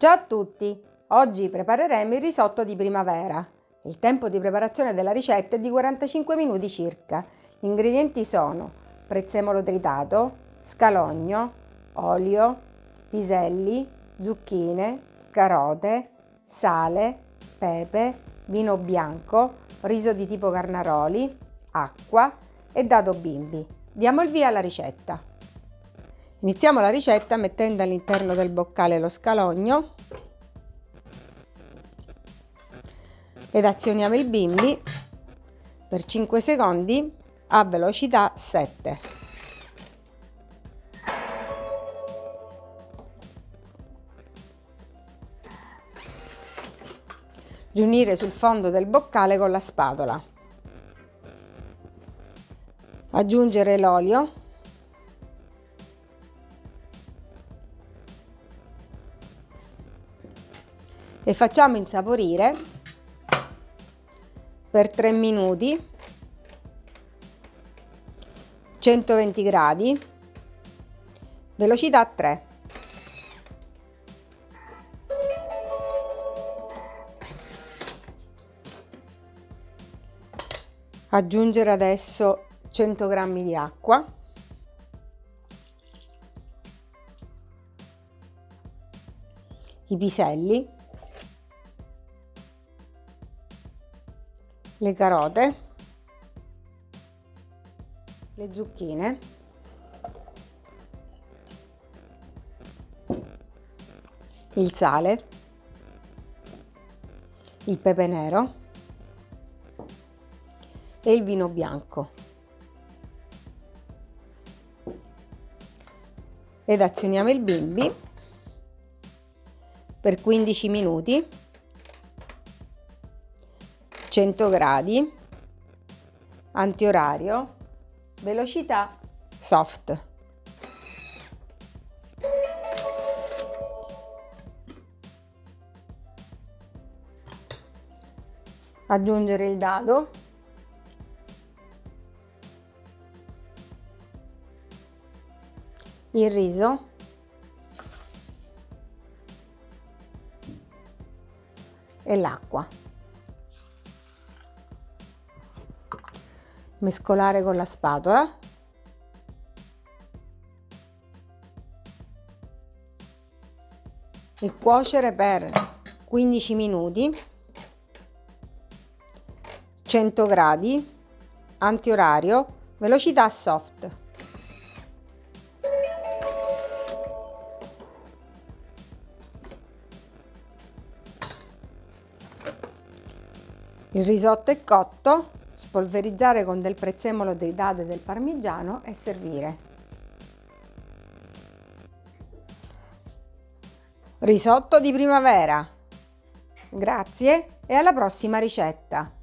Ciao a tutti! Oggi prepareremo il risotto di primavera. Il tempo di preparazione della ricetta è di 45 minuti circa. Gli ingredienti sono prezzemolo tritato, scalogno, olio, piselli, zucchine, carote, sale, pepe, vino bianco, riso di tipo carnaroli, acqua e dado bimbi. Diamo il via alla ricetta. Iniziamo la ricetta mettendo all'interno del boccale lo scalogno ed azioniamo il bimbi per 5 secondi a velocità 7. Riunire sul fondo del boccale con la spatola. Aggiungere l'olio e facciamo insaporire per 3 minuti 120 gradi velocità 3 aggiungere adesso 100 g di acqua. I piselli le carote, le zucchine, il sale, il pepe nero e il vino bianco. Ed azioniamo il bimbi per 15 minuti 100 gradi, antiorario, velocità soft. Aggiungere il dado. Il riso. E l'acqua. Mescolare con la spatola. E cuocere per 15 minuti. 100 gradi. Antiorario. Velocità soft. Il risotto è cotto spolverizzare con del prezzemolo dei dado e del parmigiano e servire. Risotto di primavera! Grazie e alla prossima ricetta!